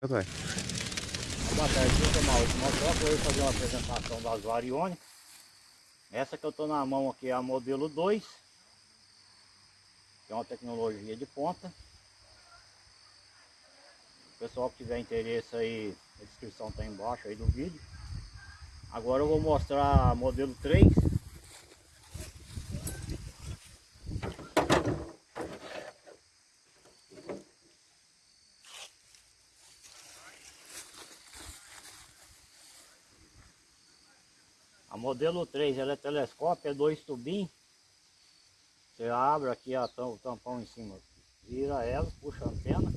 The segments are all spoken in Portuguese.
Vai. Boa tarde, eu sou Maurício Motoca, eu vou fazer uma apresentação das variônicas. Essa que eu estou na mão aqui é a modelo 2, que é uma tecnologia de ponta. O pessoal que tiver interesse aí, a descrição está embaixo aí do vídeo. Agora eu vou mostrar a modelo 3. Modelo 3 ela é telescópio, é dois tubinhos. Você abre aqui a, o tampão em cima, vira ela, puxa a antena,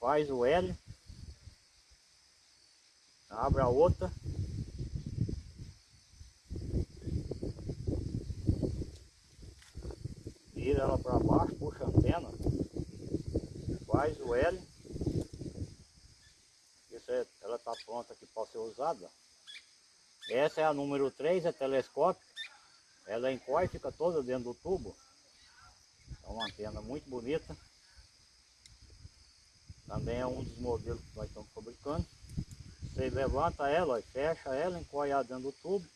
faz o L, abre a outra, vira ela para baixo, puxa a antena, faz o L, isso é, ela está pronta aqui para ser usada. Essa é a número 3, é telescópio. Ela encolhe, fica toda dentro do tubo. É uma antena muito bonita. Também é um dos modelos que nós estamos fabricando. Você levanta ela, fecha ela, encolhe ela dentro do tubo.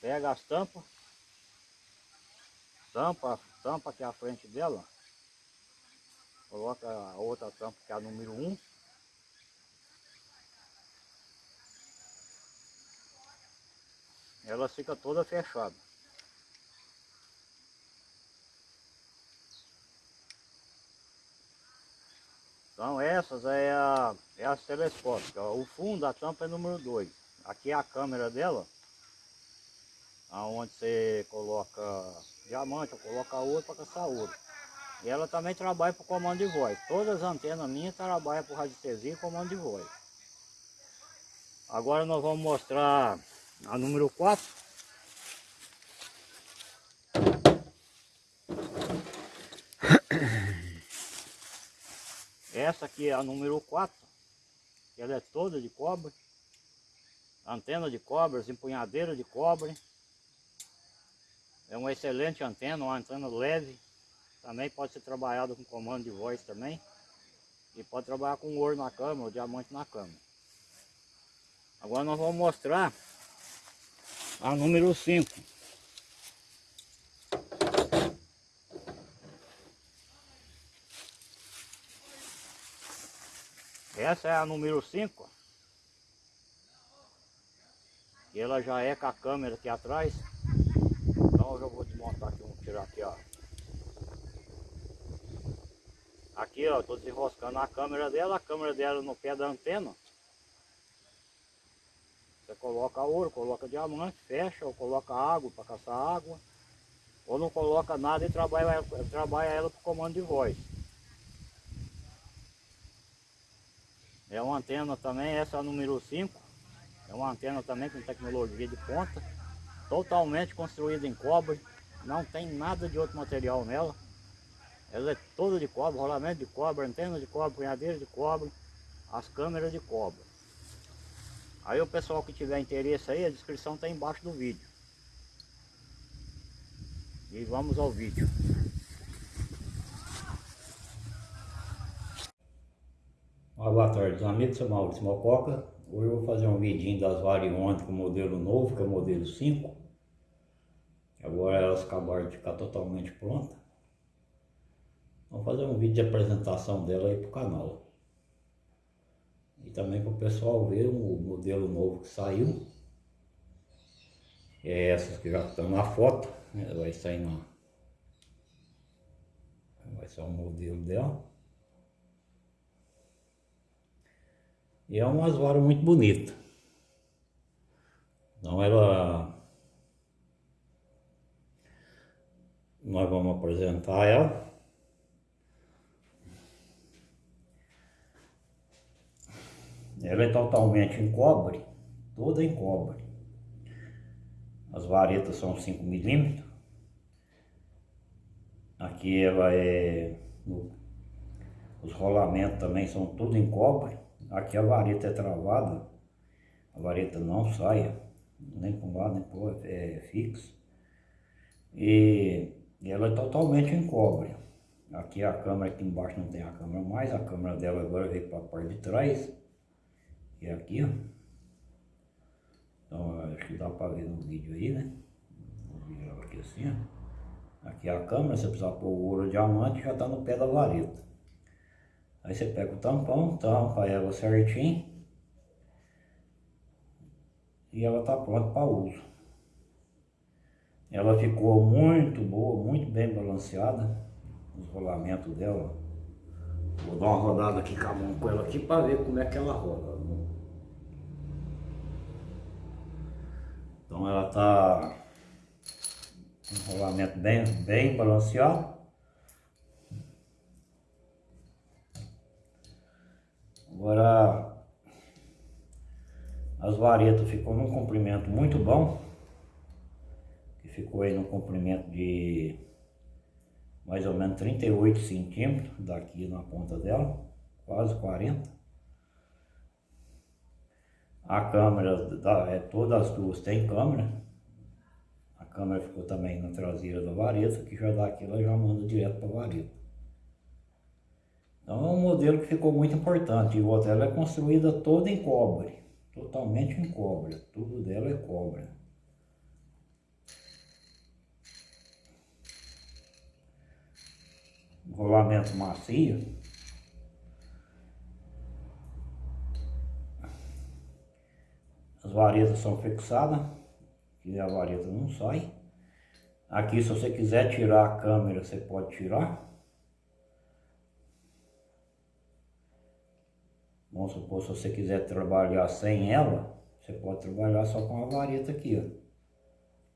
Pega as tampas. Tampa, tampa aqui à frente dela. Coloca a outra tampa que é a número 1. ela fica toda fechada. Então essas é a, é a telescópica. O fundo da tampa é número 2. Aqui é a câmera dela. Onde você coloca diamante, ou coloca ouro para caçar ouro. E ela também trabalha para comando de voz. Todas as antenas minhas trabalham para radiestesia e comando de voz. Agora nós vamos mostrar a número 4. Essa aqui é a número 4. Ela é toda de cobre. Antena de cobre, empunhadeira de cobre. É uma excelente antena, uma antena leve. Também pode ser trabalhada com comando de voz também. E pode trabalhar com ouro na cama, ou diamante na cama. Agora nós vamos mostrar a número 5. Essa é a número 5. E ela já é com a câmera aqui atrás. Então eu já vou desmontar aqui, vamos tirar aqui, ó. Aqui, ó, tô desenroscando a câmera dela, a câmera dela no pé da antena. Você coloca ouro, coloca diamante, fecha, ou coloca água para caçar água. Ou não coloca nada e trabalha, trabalha ela com comando de voz. É uma antena também, essa é a número 5. É uma antena também com tecnologia de ponta. Totalmente construída em cobre. Não tem nada de outro material nela. Ela é toda de cobre, rolamento de cobre, antena de cobre, punhadeira de cobre, as câmeras de cobre. Aí o pessoal que tiver interesse aí, a descrição está embaixo do vídeo. E vamos ao vídeo. boa tarde, amigos, sou Maurício Mococa. Hoje eu vou fazer um vidinho das variônicas com modelo novo, que é o modelo 5. Agora elas acabaram de ficar totalmente prontas. Vamos fazer um vídeo de apresentação dela aí pro canal e também para o pessoal ver o modelo novo que saiu. É essas que já estão na foto, né? vai sair na. Vai ser o modelo dela. E é umas varas muito bonitas. Então ela. Nós vamos apresentar ela. Ela é totalmente em cobre, toda em cobre. As varetas são 5 milímetros. Aqui ela é... Os rolamentos também são tudo em cobre. Aqui a vareta é travada. A vareta não sai, nem um lado nem outro, é fixo. E ela é totalmente em cobre. Aqui a câmera, aqui embaixo não tem a câmera mais, a câmera dela agora veio para a parte de trás. E aqui, ó. Então acho que dá para ver no vídeo aí, né? Vou virar aqui assim, ó. Aqui a câmera, você precisar pôr o ouro diamante, já está no pé da vareta. Aí você pega o tampão, tampa ela certinho. E ela está pronta para uso. Ela ficou muito boa, muito bem balanceada. Os rolamentos dela. Vou dar uma rodada aqui com a mão com ela aqui para ver como é que ela roda. Então ela está um rolamento bem, bem balanceado. Agora as varetas ficou num comprimento muito bom. Que ficou aí no comprimento de mais ou menos 38 centímetros daqui na ponta dela, quase 40. A câmera, é, todas as duas tem câmera. A câmera ficou também na traseira da vareta, que já daqui ela já manda direto para a vareta. Então é um modelo que ficou muito importante. E outra, ela é construída toda em cobre, totalmente em cobre. Tudo dela é cobre. Rolamento macio. As varetas são fixadas, que a vareta não sai. Aqui se você quiser tirar a câmera, você pode tirar. Vamos supor, se você quiser trabalhar sem ela, você pode trabalhar só com a vareta aqui, ó.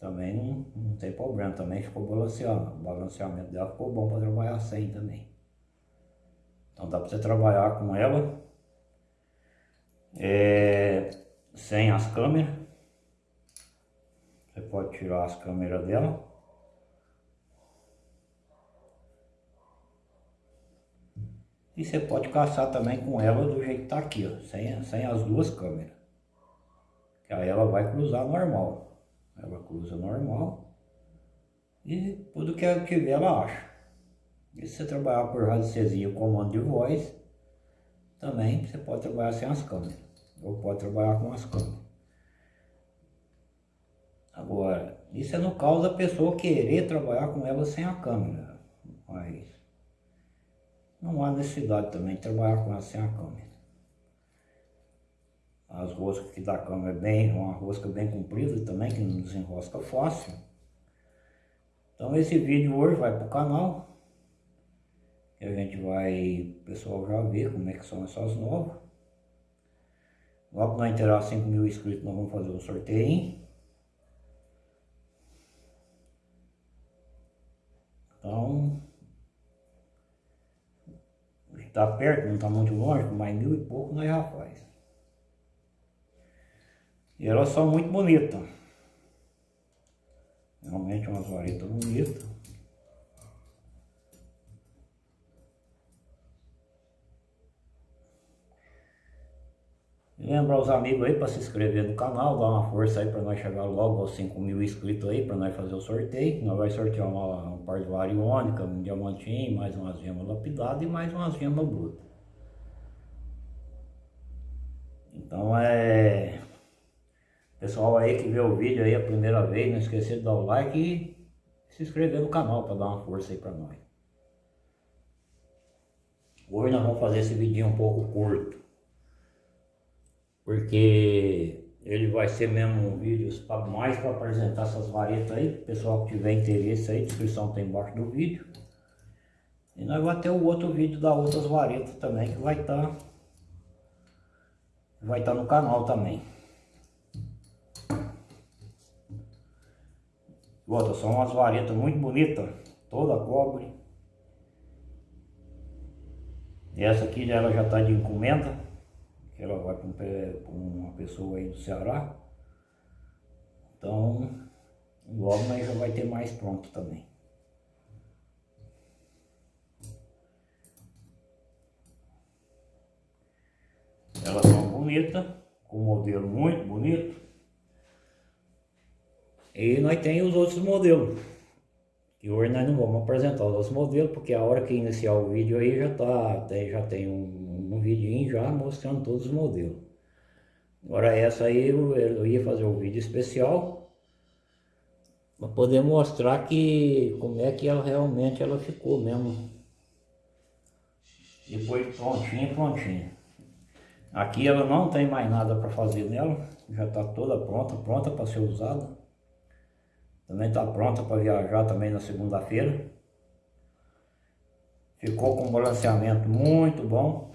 Também não, não tem problema, também ficou balanceado. O balanceamento dela ficou bom para trabalhar sem também. Então dá para você trabalhar com ela é, sem as câmeras. Você pode tirar as câmeras dela. E você pode caçar também com ela do jeito que tá aqui, ó, sem, sem as duas câmeras. Que aí ela vai cruzar normal. Ela cruza normal. E tudo que ela tiver, ela acha. E se você trabalhar por radiestesia comando de voz, também você pode trabalhar sem as câmeras. Ou pode trabalhar com as câmeras. Agora, isso é no caso da pessoa querer trabalhar com ela sem a câmera. Mas não há necessidade também de trabalhar com ela sem a câmera. As roscas que da câmera é bem, uma rosca bem comprida também, que não desenrosca fácil. Então esse vídeo hoje vai para o canal. Que a gente vai, o pessoal já ver como é que são essas novas. Logo que nós inteirar 5 mil inscritos, nós vamos fazer um sorteio. Então, está perto, não está muito longe, mais mil e pouco nós já faz. E elas são muito bonitas. Realmente umas varetas bonitas. Lembra os amigos aí para se inscrever no canal, dar uma força aí para nós chegar logo aos 5 mil inscritos aí, para nós fazer o sorteio. Nós vamos sortear uma, um par de variônica, um diamantinho, mais umas gemas lapidadas e mais umas gemas brutas. Então é... Pessoal aí que vê o vídeo aí a primeira vez, não esqueça de dar o like e se inscrever no canal para dar uma força aí para nós. Hoje nós vamos fazer esse vídeo um pouco curto porque ele vai ser mesmo um vídeo mais para apresentar essas varetas aí, pessoal que tiver interesse aí, descrição tem embaixo do vídeo. E nós vamos ter o outro vídeo da outras varetas também, que vai estar tá, vai estar tá no canal também. Outra, são umas varetas muito bonitas, toda cobre. Essa aqui ela já está de encomenda ela vai para uma pessoa aí do Ceará. Então, logo nós já vai ter mais pronto também. Elas são bonitas, com modelo muito bonito. E nós tem os outros modelos. que hoje nós não vamos apresentar os outros modelos, porque a hora que iniciar o vídeo aí já, tá, já tem um, um vidinho já mostrando todos os modelos. Agora essa aí eu, eu ia fazer um vídeo especial para poder mostrar que como é que ela realmente ela ficou mesmo. Depois prontinha, prontinha. Aqui ela não tem mais nada para fazer nela, já está toda pronta, pronta para ser usada. Também está pronta para viajar também na segunda-feira. Ficou com um balanceamento muito bom.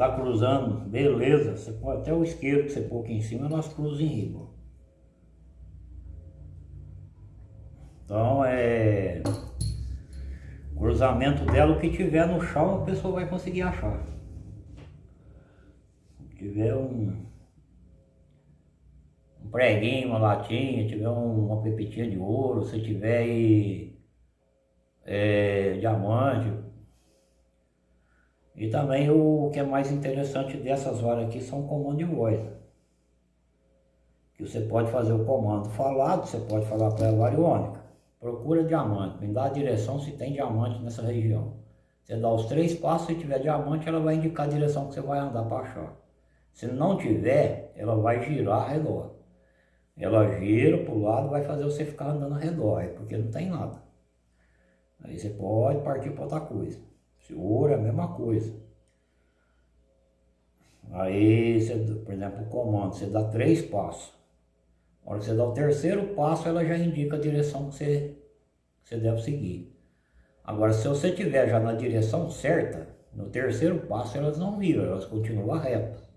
Está cruzando, beleza. Você pode até o esquerdo que você pôr aqui em cima, nós cruzamos em riba. Então é cruzamento dela, o que tiver no chão a pessoa vai conseguir achar tiver um, um preguinho, uma latinha, tiver um, uma pepitinha de ouro, se tiver aí, é, diamante. E também o que é mais interessante dessas varas aqui são comando de voz. Que você pode fazer o comando falado, você pode falar para a variônica. Procura diamante, me dá a direção se tem diamante nessa região. Você dá os três passos, se tiver diamante, ela vai indicar a direção que você vai andar para achar. Se não tiver, ela vai girar ao redor. Ela gira para o lado vai fazer você ficar andando ao redor, porque não tem nada. Aí você pode partir para outra coisa. Se ouro é a mesma coisa. Aí, você, por exemplo, o comando, você dá três passos. Na hora que você dá o terceiro passo, ela já indica a direção que você, que você deve seguir. Agora, se você estiver já na direção certa, no terceiro passo elas não viram, elas continuam retas.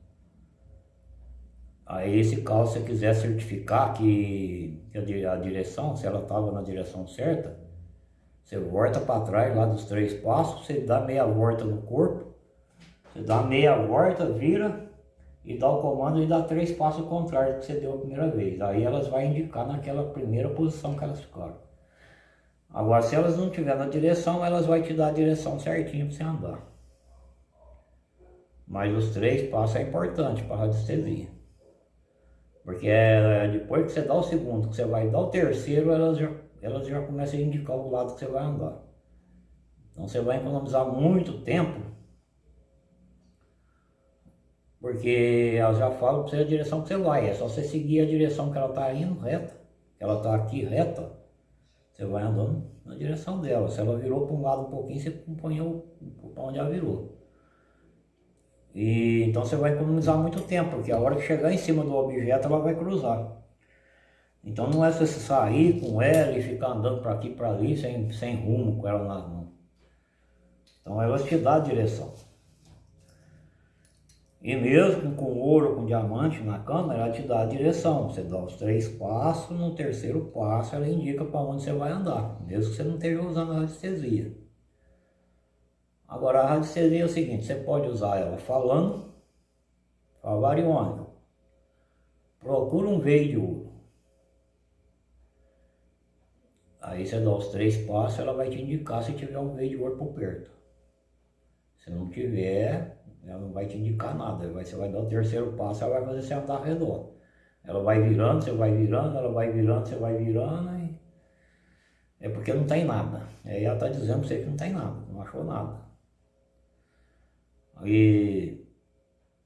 Aí se você quiser certificar que a direção, se ela estava na direção certa, você volta para trás lá dos três passos, você dá meia volta no corpo, você dá meia volta, vira e dá o comando e dá três passos contrários que você deu a primeira vez. Aí elas vão indicar naquela primeira posição que elas ficaram. Agora, se elas não estiver na direção, elas vão te dar a direção certinho para você andar. Mas os três passos é importante para a radiestesia. Porque é, depois que você dá o segundo, que você vai dar o terceiro, elas já, elas já começam a indicar o lado que você vai andar. Então você vai economizar muito tempo, porque elas já falam para você a direção que você vai. É só você seguir a direção que ela está indo, reta. Ela está aqui reta, você vai andando na direção dela. Se ela virou para um lado um pouquinho, você põe para onde ela virou. E, então você vai economizar muito tempo, porque a hora que chegar em cima do objeto ela vai cruzar. Então não é você sair com ela e ficar andando para aqui e para ali sem, sem rumo com ela nas mãos. Então ela te dá a direção. E mesmo com ouro, com diamante na câmera, ela te dá a direção. Você dá os três passos, no terceiro passo ela indica para onde você vai andar, mesmo que você não esteja usando a radiestesia. Agora a radiestesia é o seguinte, você pode usar ela falando, falar iônico. Procura um veio de ouro. Aí você dá os três passos, ela vai te indicar se tiver um veio de ouro por perto. Se não tiver, ela não vai te indicar nada. Você vai dar o terceiro passo, ela vai fazer você andar redor. Ela vai virando, você vai virando, ela vai virando, você vai virando. E... É porque não tem nada. Aí ela está dizendo para você que não tem nada, não achou nada. E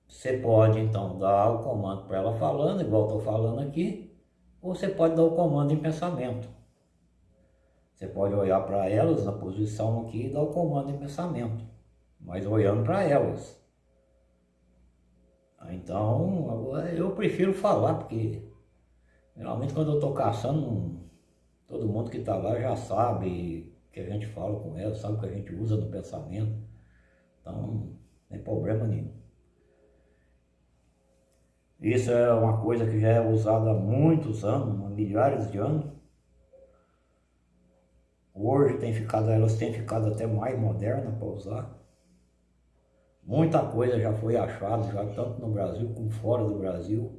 você pode então dar o comando para ela falando, igual estou falando aqui, ou você pode dar o comando em pensamento. Você pode olhar para elas na posição aqui e dar o comando em pensamento, mas olhando para elas. Então, agora eu prefiro falar, porque geralmente quando eu estou caçando, todo mundo que está lá já sabe que a gente fala com elas, sabe que a gente usa no pensamento. Então, não tem problema nenhum. Isso é uma coisa que já é usada há muitos anos, há milhares de anos. Hoje tem ficado, elas têm ficado até mais modernas para usar. Muita coisa já foi achada, já tanto no Brasil como fora do Brasil.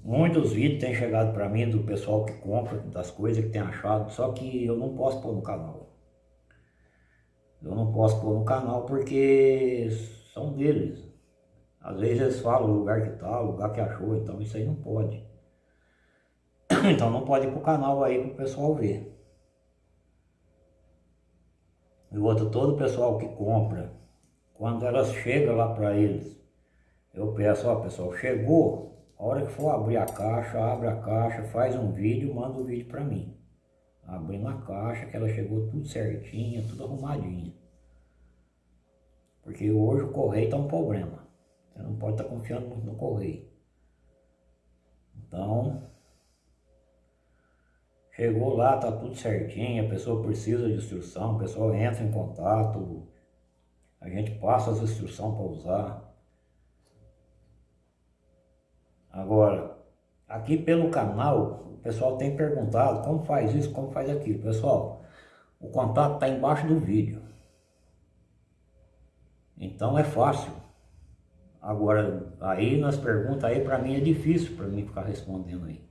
Muitos vídeos têm chegado para mim do pessoal que compra, das coisas que tem achado, só que eu não posso pôr no canal. Eu não posso pôr no canal porque são deles. Às vezes eles falam o lugar que tá, o lugar que achou, então isso aí não pode. Então não pode ir pro canal aí pro pessoal ver. E outro, todo o pessoal que compra, quando elas chegam lá para eles, eu peço, ó pessoal, chegou, a hora que for abrir a caixa, abre a caixa, faz um vídeo, manda o um vídeo para mim. Abrindo a caixa, que ela chegou tudo certinha, tudo arrumadinha. Porque hoje o correio tá um problema. Você não pode estar tá confiando muito no correio. Então, chegou lá, tá tudo certinho, a pessoa precisa de instrução, o pessoal entra em contato, a gente passa as instruções para usar. Agora, aqui pelo canal, o pessoal tem perguntado como faz isso, como faz aquilo. Pessoal, o contato está embaixo do vídeo. Então é fácil. Agora, aí nas perguntas aí para mim é difícil para mim ficar respondendo aí.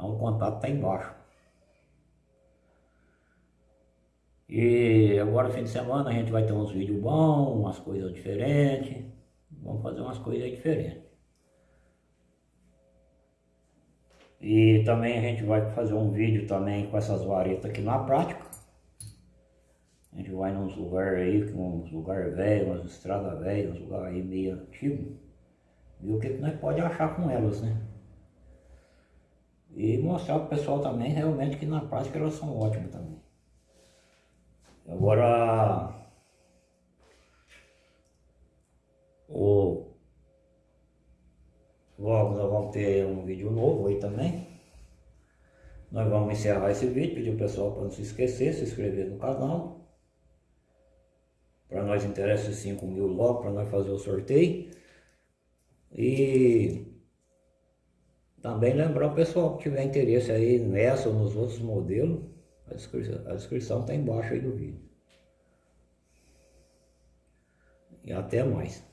Então o contato está embaixo. E agora fim de semana a gente vai ter uns vídeos bons, umas coisas diferentes. Vamos fazer umas coisas diferentes. E também a gente vai fazer um vídeo também com essas varetas aqui na prática. A gente vai nos lugares aí, uns lugares velhos, umas estradas velhas, uns lugares aí meio antigos. E o que, que nós pode achar com elas, né? E mostrar para o pessoal também realmente que na prática elas são ótimas também. Agora o logo nós vamos ter um vídeo novo aí também. Nós vamos encerrar esse vídeo, pedir o pessoal para não se esquecer, se inscrever no canal. Para nós interessa 5 mil logo, para nós fazer o sorteio. E também lembrar o pessoal que tiver interesse aí nessa ou nos outros modelos, a descrição, a descrição está embaixo aí do vídeo. E até mais.